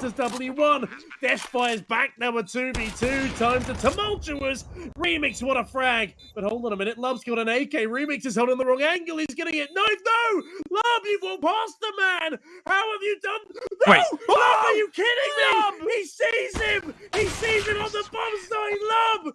Masters W1. dash fires back Number 2v2. Time to tumultuous. Remix, what a frag. But hold on a minute. Love's got an AK. Remix is holding the wrong angle. He's getting it. No, no! Love, you've walked past the man. How have you done? No! Wait. Love, are you kidding me? He sees him. He sees him on the bomb site. Love,